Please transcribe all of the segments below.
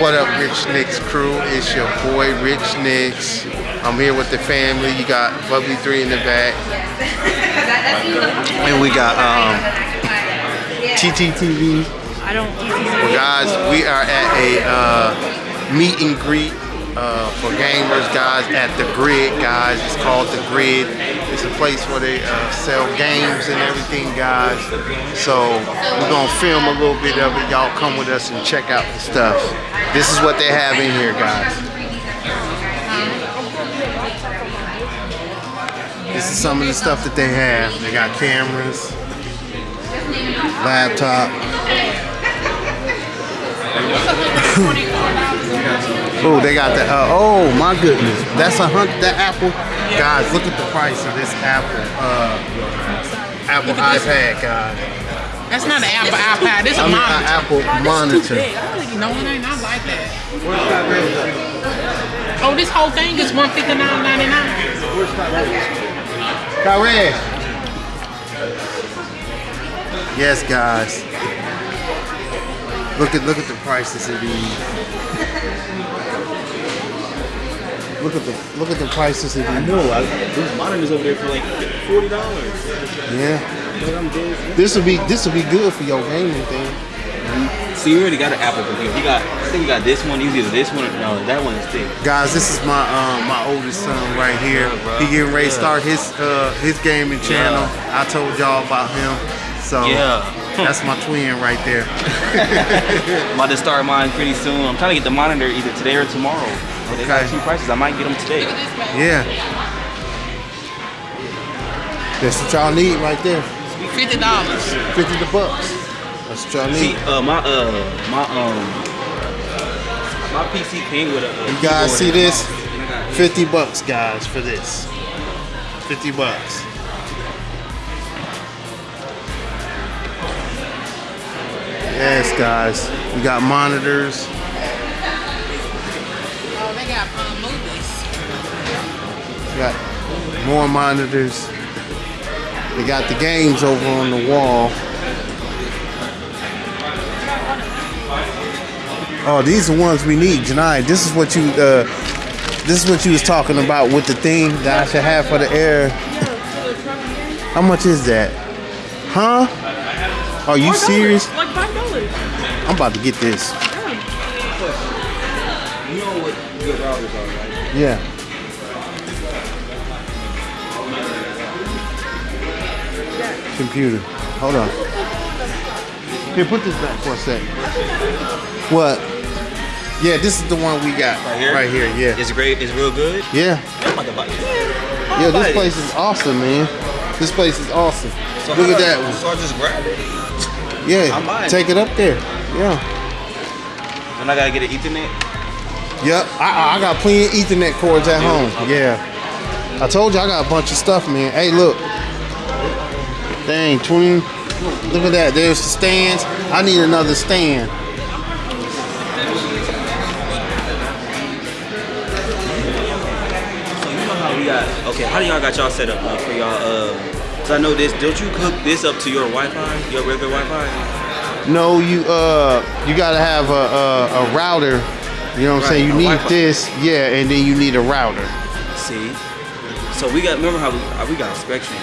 What up, Rich Nicks crew? It's your boy, Rich Nicks. I'm here with the family. You got Bubbly 3 in the back. And we got um, TTTV. I don't. Well, guys, we are at a uh, meet and greet uh, for gamers, guys, at the Grid, guys. It's called the Grid. It's a place where they uh, sell games and everything, guys. So we're gonna film a little bit of it. Y'all come with us and check out the stuff. This is what they have in here, guys. This is some of the stuff that they have. They got cameras, laptop. oh, they got that. Uh, oh my goodness, that's a hunt. That Apple, guys, look at the price of this Apple, uh, Apple iPad, guys. That's not an Apple iPad. This is I a mean, monitor. an Apple monitor. I no one ain't not like that. Oh, this whole thing is one fifty nine ninety nine. Kyrie. Yes, guys. Look at look at the prices of these. Look at the look at the prices of these. I know. I, those monitors over there for like forty dollars. Yeah. This would be this would be good for your gaming thing. So you already got an Apple computer. You got. I think you got this one. It's either this one or no. That one is thick. Guys, this is my um, my oldest son right here. He getting ready to start his uh, his gaming channel. I told y'all about him. So Yeah. that's my twin right there. I'm about to start mine pretty soon. I'm trying to get the monitor either today or tomorrow. They got Okay. two prices. I might get them today. Yeah. That's what y'all need right there. Fifty dollars. 50 the bucks. That's what y'all See, need. uh, my uh, my um, my PC came with a. a You guys see this? mouse. And I got 50 bucks, guys, for this. 50 bucks. Yes, guys. We got monitors. Got more monitors. They got the games over on the wall. Oh, these are the ones we need, Janai. This is what you uh, this is what you was talking about with the thing that I should have for the air. How much is that? Huh? Are you serious? Like five dollars. I'm about to get this. You know what good routers are, right? Yeah. Computer. Hold on. Here, put this back for a sec. What? Yeah, this is the one we got. Right here? Right here, yeah. It's great. It's real good. Yeah. I'm about to buy it. Yeah, this place is awesome, man. This place is awesome. So Look at that one. So I just grab it. Yeah. Take it up there. Yeah. And I gotta get an Ethernet. Yep. I, I got plenty of Ethernet cords at home. Yeah. I told you I got a bunch of stuff, man. Hey, look. Dang, 20. Look at that. There's the stands. I need another stand. So you know how we got? Okay, how do y'all got y'all set up like, for y'all? Uh, Cause I know this. Don't you hook this up to your Wi-Fi, your regular Wi-Fi? No, you uh, you gotta have a, a, a router. You know what I'm saying? You need this, yeah, and then you need a router. See. So we got. Remember how we we got Spectrum?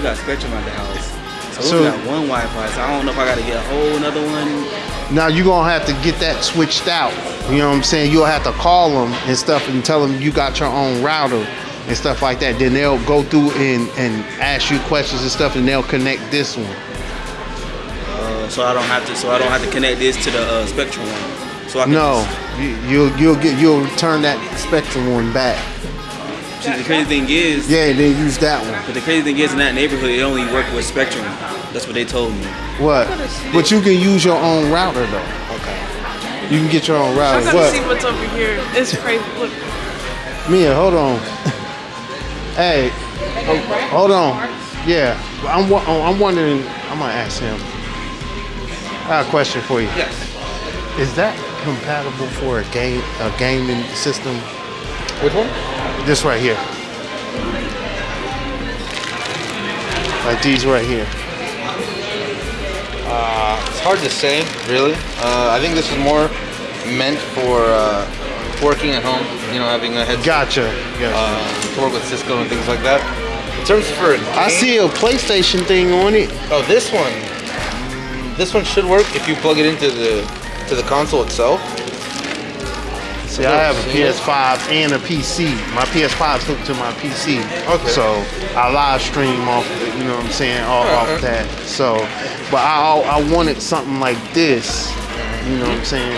We got Spectrum at the house. So, So- we got one Wi-Fi. So I don't know if I gotta get a whole another one. Now you're gonna have to get that switched out. You know what I'm saying? You'll have to call them and stuff and tell them you got your own router and stuff like that. Then they'll go through and, and ask you questions and stuff and they'll connect this one. Uh, so I don't have to. So I don't have to connect this to the uh, Spectrum one. So I can No, just- you, you'll you'll get you'll turn that Spectrum one back. See, the crazy thing is, Yeah, they then use that one. but the crazy thing is, in that neighborhood, it only worked with Spectrum. That's what they told me. What? But you can use your own router though. Okay. You can get your own router. I router. gotta see what's over here. It's crazy. Look, Mia, hold on. hey, ho- hold on. Yeah, I'm oh, I'm wondering. I'm gonna ask him. I got a question for you. Yes. Is that compatible for a game a gaming system? Which one? This right here. Like these right here. Uh, it's hard to say, really. Uh, I think this is more meant for uh, working at home. You know, having a headset Gotcha. Gotcha. uh, to work with Cisco and things like that. In terms of for, I see a PlayStation thing on it. Oh, this one. This one should work if you plug it into the to the console itself. See, I have a PS5 and a PC. My PS5 is hooked to my PC. Okay. So I live stream off, you know what I'm saying, off, off that. So, but I I wanted something like this. You know what I'm saying?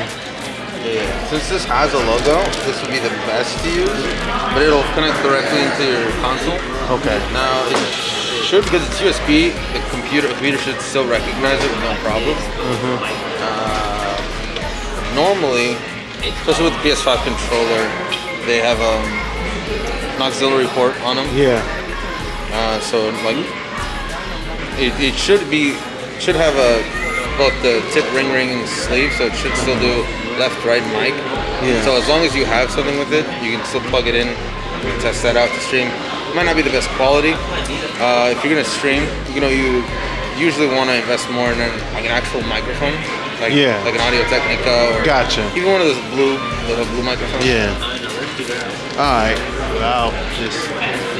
Yeah. Since this has a logo, this would be the best to use, but it'll connect directly into your console. Okay. Now it should because it's USB. The computer the computer should still recognize it with no problem. Uh, normally, especially with the PS5 controller, they have um, an auxiliary port on them. Yeah. Uh, so like, it, it should be should have a both the tip ring ring and sleeve, so it should still do left right mic. Yeah. So as long as you have something with it, you can still plug it in and test that out to stream. It might not be the best quality. Uh, if you're gonna stream, you know you usually want to invest more in an, like an actual microphone, like Yeah. like an Audio Technica or Gotcha. even one of those blue little blue microphones. Yeah. All right. I'll just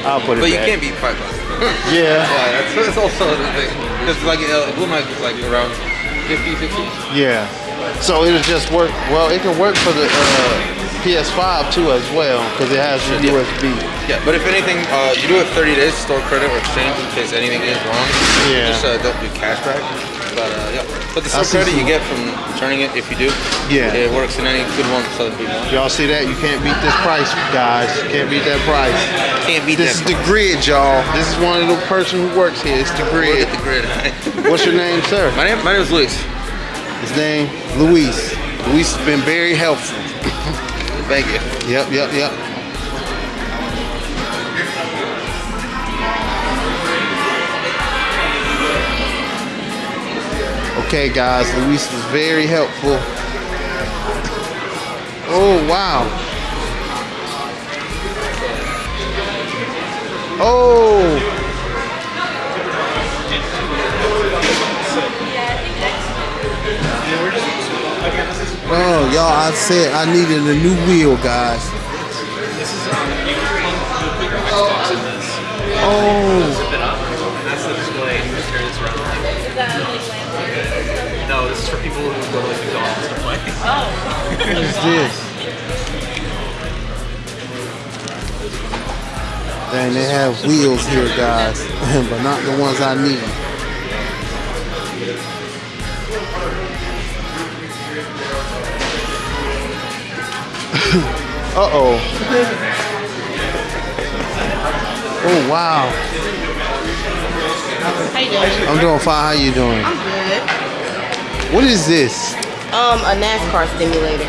I'll put it. But you can't beat five bucks. Yeah. That's, that's also the thing. Because like blue mic is like around 50, 60. Yeah. So it'll just work. Well, it can work for the uh, PS5 too as well because it has the Yeah. USB. Yeah, but if anything, uh, you do have 30 days to store credit or exchange in case anything is wrong. Yeah. Just uh, don't do cash cashback. But uh, yeah, but the I credit you get from turning it if you do. Yeah. It works in any good one for other people. Y'all see that? You can't beat this price, guys. You can't beat that price. Can't beat This is that. the grid, y'all. This is one of the person who works here. It's the Look grid. at the grid. What's your name, sir? my name, my name is Luis. His name, Luis. Luis has been very helpful. Thank you. Yep, yep, yep. Okay, guys, Luis was very helpful. Oh, wow. Oh. Oh, y'all, I said I needed a new wheel, guys. Oh, is this? Dang, they have wheels here, guys, but not the ones I need. uh oh. Oh wow. How you doing? I'm doing fine. How you doing? I'm good. What is this? Um, a NASCAR simulator.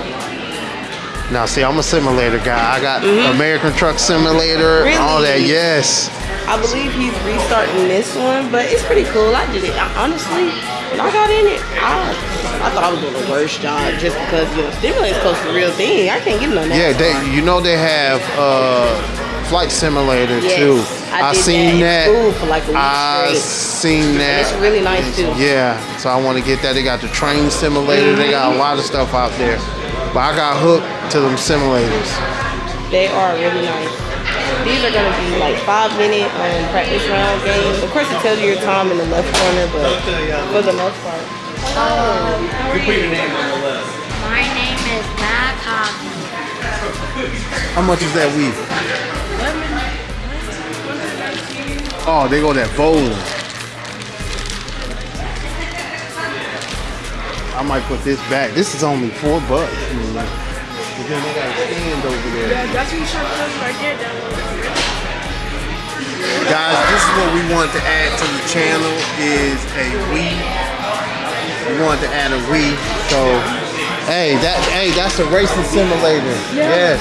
Now, see, I'm a simulator guy. I got American Truck Simulator, all that. Yes. I believe he's restarting this one, but it's pretty cool. I did it. I, honestly, when I got in it, I, I thought I was doing the worst job just because you know stimulator's close to the real thing. I can't get no NASCAR. Yeah, they. You know they have uh, flight simulator Yes, too. I did seen that that. in for like a week I straight. seen that. it's really nice, too. Yeah, so I want to get that. They got the train simulator. They got a lot of stuff out there. But I got hooked to them simulators. They are really nice. These are gonna be like five minute um, practice round games. Of course, it tells you your time in the left corner, but for the most part. My How much is that weed? Oh, they go that bowling. I might put this back. This is only four bucks. But then they got a stand over there. That's what you should right there. Guys, this is what we want to add to the channel is a Wii. We want to add a Wii. So, hey, that hey, that's a racing simulator. Yes.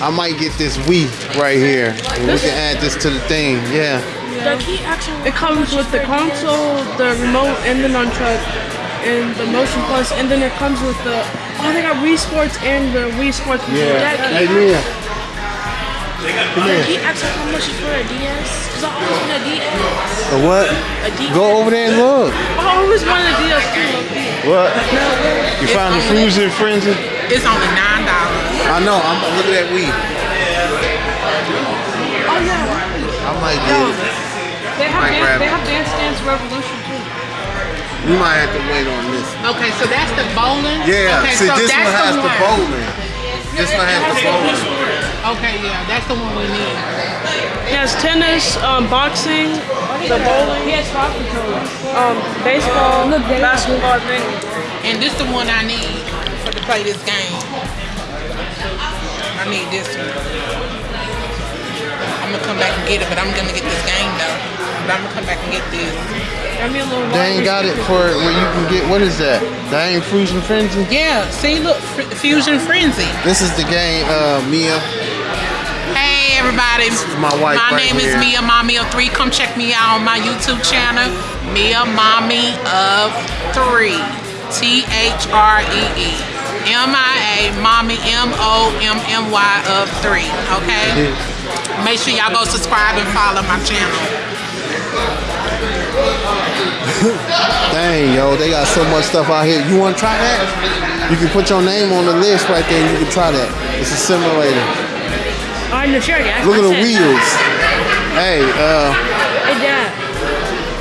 I might get this Wii right here. And we can add this to the thing. Yeah. It comes with the console, the remote, and the nunchuck, and the Motion Plus, and then it comes with the. Oh, they got Wii Sports and the Wii Sports. Yeah. That Hey, key- Mia. Come here. He asked her how much is for a DS. Cause I always want a DS. A what? A DS. Go over there and look. I always wanted a DS too. What? No, You It's found the only- fusion frenzy? It's only nine dollars. I know. I'm look at that weed. Oh yeah. I might Yo, get it. they have dance, they have Dance Dance Revolution too. We might have to wait on this. Okay, so that's the bowling. Yeah. Okay, See, so this that's one has the one. bowling. This one has the bowling. Okay, yeah, that's the one we need. He has tennis, um, boxing, the bowling. He has five. Um, baseball, basketball, I think. And this the one I need for to play this game. I need this one. I'm gonna come back and get it, but I'm gonna get this game though. But I'm gonna come back and get this. Got me a little. They ain't got it for where you can get, what is that? That ain't fusion frenzy? Yeah, see, look, F- Fusion Frenzy. This is the game, uh, Mia. Everybody, my wife My right name here. is Mia Mommy of Three. Come check me out on my YouTube channel, Mia Mommy of Three. T H R E E. M I A Mommy M O M M Y of Three. Okay. Make sure y'all go subscribe and follow my channel. Dang, yo, they got so much stuff out here. You want to try that? You can put your name on the list right there and you can try that. It's a simulator. Oh, in the chair, yeah. Look at the wheels. Hey, uh, Hey, Dad.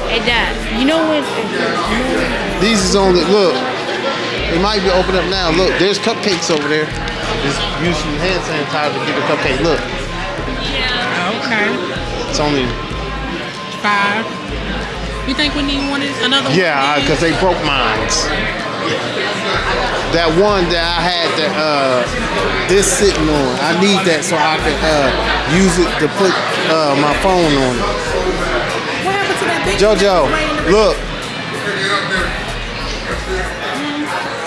Hey, Dad. You know what? these is only, look, it might be open up now. Look, there's cupcakes over there. Just use some hand sanitizer to get the cupcake. Look, Okay. it's only, Five. You think we need one? Another one? yeah, because they broke mines. That one that I had that, uh, this sitting on, I need that so I can, uh, use it to put, uh, my phone on it. What happened to that big Jojo, right in the- look.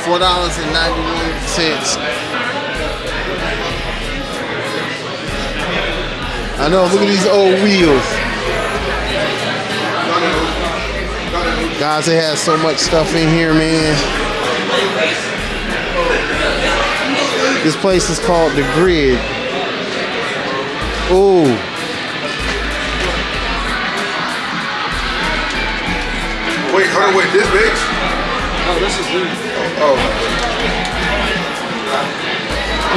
Four dollars and ninety-one cents. I know. Look at these old wheels. Guys, they have so much stuff in here, man. This place is called the Grid. Ooh. Wait, hold on, wait, this bitch? Oh, this is good. Oh,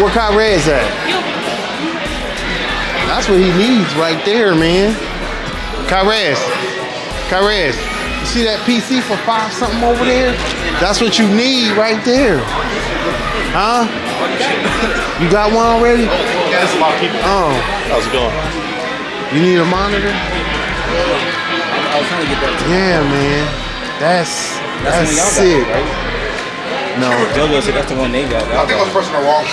Where Kyrad's at? That's what he needs right there, man. Kyrez. Kyrez. You see that PC for five something over there? That's what you need right there. Huh? You got one already? that's a lot of people. Oh, How's it going? you need a monitor? I was trying to get that. Yeah, man. That's That's, that's y'all sick. got, right? No, JoJo said that's the one they got. I think I was pressing the wrong.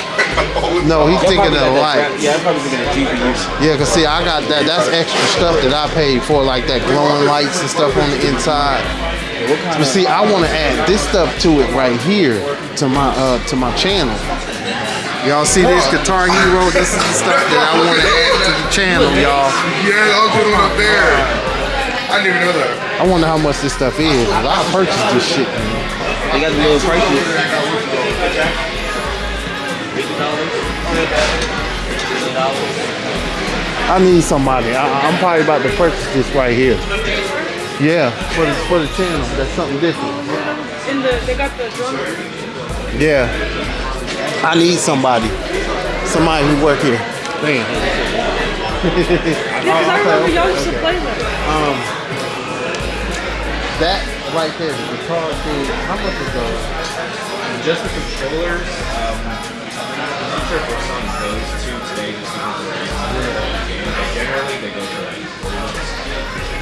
no, he's Y'all thinking of got the light. Yeah, I'm probably thinking of GPUs. Yeah, cause see, I got that. That's extra stuff that I paid for, like that glowing lights and stuff on the inside. But see, I want to add this stuff to it right here to my uh to my channel. Y'all see this Guitar Hero? This is the stuff that I want to add to the channel, y'all. Yeah, I was doing up there. I didn't even know that. I wonder how much this stuff is. I purchased this shit. Man. They got the little prices. I need somebody. I, I'm probably about to purchase this right here. Yeah, for the for the channel. That's something different. In the, they got the drum. Yeah. I need somebody. Somebody who work here. Man. Yeah, 'cause I remember y'all used to play that. Um, that right there, the guitar thing. How much is those? Just the controllers, um, I'm not sure for some of those two today just because of the game, but generally they go for like that, 35, 40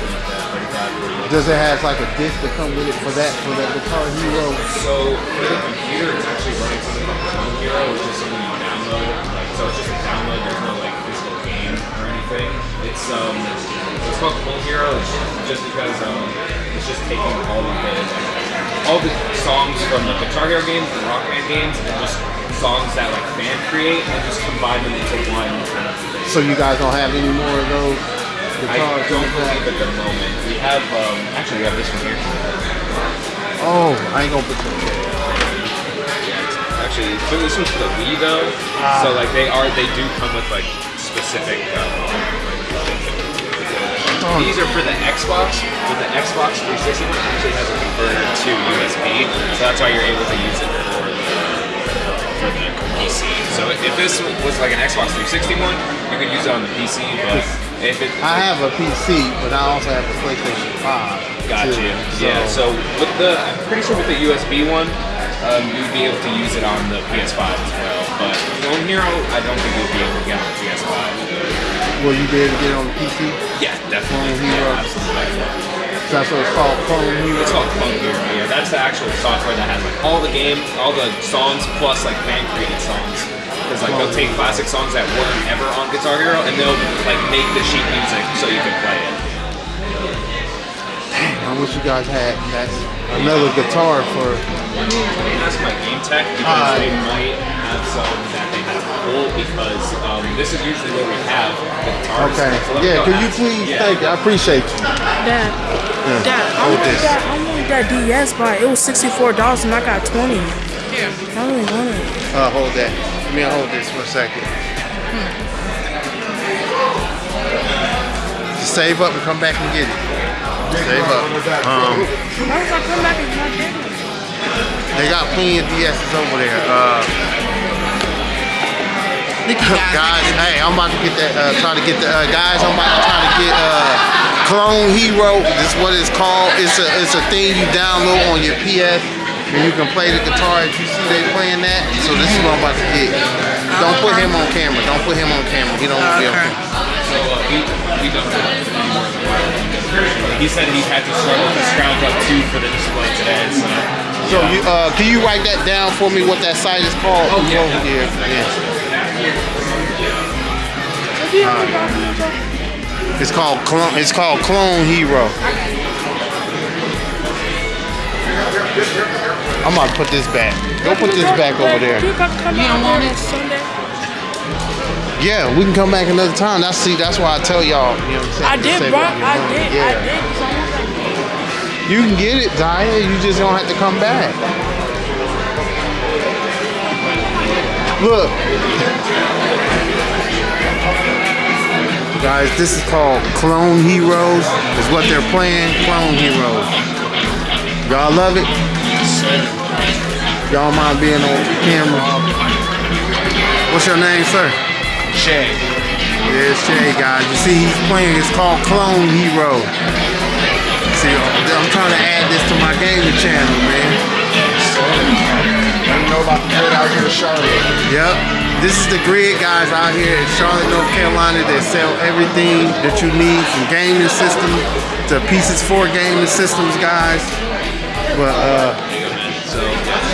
Does it have like a disc to come with it for that for that guitar hero? So for the computer, it's actually running something called Clone Hero, which is something you download. Like, so it's just a download. There's no like physical game or anything. It's um, it's called Clone Hero. It's just because um, it's just taking all of the like, all the songs from the Guitar Hero games, the Rock Band games, and just songs that like fan create, and just combine them into one kind of. So you guys don't have any more of those I don't believe at the moment. We have um, actually we have this one here. Oh, I ain't gonna put them. Yeah, it's actually, this one's for the Wii though. So like they are, they do come with like specific. Uh, These are for the Xbox, but the Xbox 360 actually has a converter to USB, so that's why you're able to use it for the, for the PC. So if this was like an Xbox 360 one, you could use it on the PC, but if it I have a PC, but I also have a PlayStation 5. Gotcha. too. yeah. So with the, I'm pretty sure with the USB one, um, you'd be able to use it on the PS5 as well. But Clone Hero, I don't think you'll be able to get on the PS5. will you be able to get it on the PC? Yeah, definitely. Clone Hero. Yeah, absolutely. So that's what it's called, Clone Hero. It's called Clone Hero. Yeah, that's the actual software that has like all the game, all the songs plus like fan created songs. Because like they'll take classic songs that weren't ever on Guitar Hero and they'll like make the sheet music so you can play it. I wish you guys had that another guitar for. I can ask my game tech because Alright. they might have some that they have full because um, this is usually where we have the guitars. Okay. So Yeah, go could you please? Yeah. Thank you. I appreciate you. Dad, Yeah. Dad, I Hold this. that. I wanted that DS, but it was sixty four dollars and I got twenty. Here. I really want it. Uh, hold that. Let me hold this for a second. Just save up and come back and get it. Save up. Um, Why was I come back and not get it? they got plenty of DSs over there. Uh, guys. hey, I'm about to get that. Uh, try to get the uh, guys. I'm about to try to get uh, Clone Hero. This is what it's called. It's a it's a thing you download on your PS, and you can play the guitar. As you see, they playing that. So this is what I'm about to get. Don't put him on camera. Don't put him on camera. He don't be on Okay. camera. So uh, he, he doesn't have it anymore. He said he had to struggle to scrounge up two for the display today. So, So you uh, can you write that down for me? What that site is called? Oh, yeah. yeah, yeah. If you ever got me, Joe. It's called Clone. It's called Clone Hero. I'm about to put this back. Go put this back over there. You got to come You out don't want it? Sunday. Yeah, we can come back another time. That's see. That's why I tell y'all. You know what I I'm saying? I did, bro. I did. Yeah. I did. 'cause I want that. You can get it, Zaya. You just don't have to come back. Look. Guys, this is called Clone Heroes. Is what they're playing. Clone Heroes. Y'all love it? Y'all mind being on camera? What's your name, sir? Shay. Yeah, it's Jay, guys. You see, he's playing. It's called Clone Hero. See, I'm trying to add this to my gaming channel, man. I know about the grid out here in Charlotte. Yep. This is the grid guys out here in Charlotte, North Carolina that sell everything that you need from gaming systems to pieces for gaming systems, guys. But uh,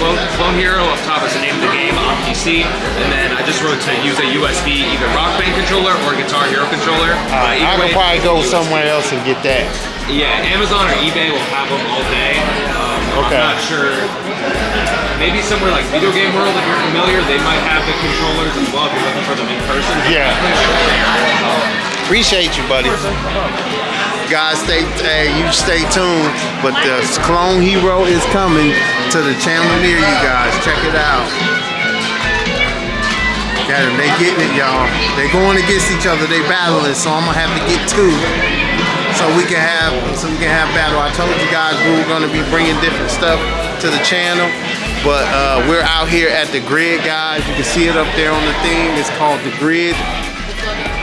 Clone, Clone Hero up top is the name of the game on PC, and then I just wrote to use a USB either Rock Band controller or Guitar Hero controller. uh, I could way- probably go somewhere else and get that. Yeah, Amazon or eBay will have them all day. Um, Okay. I'm not sure. Maybe somewhere like Video Game World, if you're familiar, they might have the controllers as well if you're looking for them in person. Yeah. Appreciate you, buddy. Guys, stay hey, you stay tuned. But the Clone Hero is coming to the channel near you guys. Check it out. Got 'em. They getting it, y'all. They going against each other. They battling. So I'm gonna have to get two. So we can have so we can have battle. I told you guys we were gonna be bringing different stuff to the channel. But uh, we're out here at the grid, guys. You can see it up there on the thing. It's called the grid.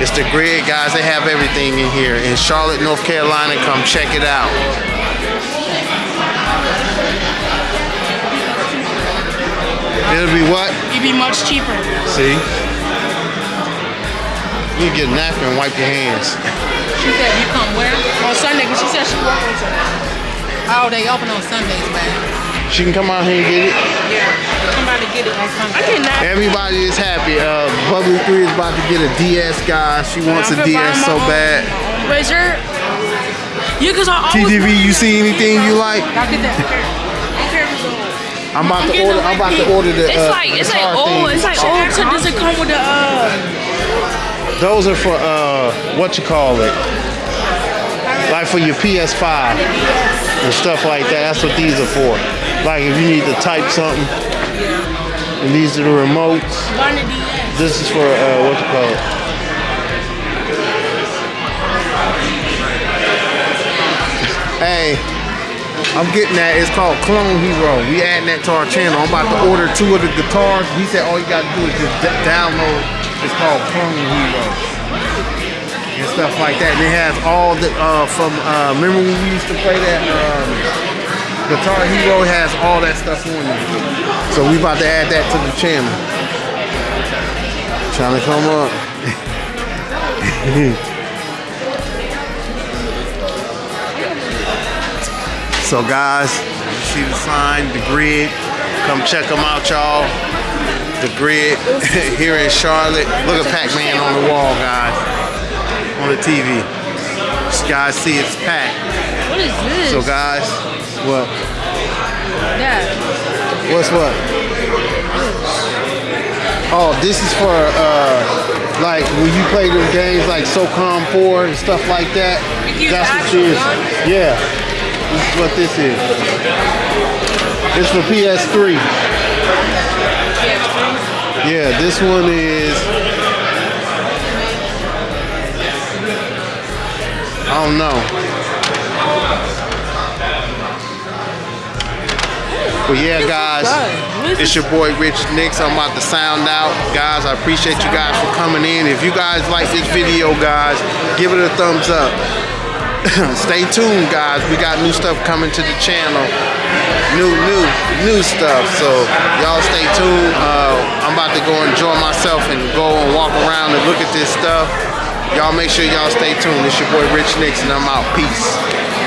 It's the grid, guys. They have everything in here. In Charlotte, North Carolina, come check it out. It'll be what? It'd be much cheaper. See? You get a napkin and wipe your hands. She said you come where? On Sunday, because she said she worked on Sunday. Oh, they open on Sundays, man. She can come out here and get it. Yeah. Somebody get it on Sunday. I can nap. Everybody is happy. Uh, Bubbly 3 is about to get a DS, guys. She wants a I'm finna buy DS so own- bad. Wait, sir. Yeah, because I always. TGV, you see anything you like? Y'all get that. I'm about to order. I'm about to order the. It's uh, like it's like old. thing. It's like old. So does it come with the uh? Those are for uh, what you call it? like for your PS5 and stuff like that. That's what these are for. Like if you need to type something, and these are the remotes. This is for uh, what's it called? hey, I'm getting that. It's called Clone Hero. We adding that to our channel. I'm about to order two of the guitars. He said all you gotta do is just download. It's called Clone Hero and stuff like that. And it has all the uh, from. Uh, remember when we used to play that um, Guitar Hero? Has all that stuff on it. So we about to add that to the channel. Trying to come up. So guys, you see the sign, the grid. Come check them out, y'all. The grid here in Charlotte. Look at Pac-Man on the wall, guys. On the TV. You guys see it's packed. What is this? So guys, what? yeah. What's what? Oh, this is for uh like when you play them games like SOCOM 4 and stuff like that. That's what this is. Yeah. This is what this is. It's for PS3. Yeah, this one is I don't know. But yeah, guys, it's your boy Rich Nix. I'm about to sound out. Guys, I appreciate you guys for coming in. If you guys like this video, guys, give it a thumbs up. Stay tuned, guys. We got new stuff coming to the channel. New, new, new stuff. So y'all stay tuned. Uh, I'm about to go enjoy myself and go and walk around and look at this stuff. Y'all make sure y'all stay tuned. It's your boy Rich Nix and I'm out. Peace.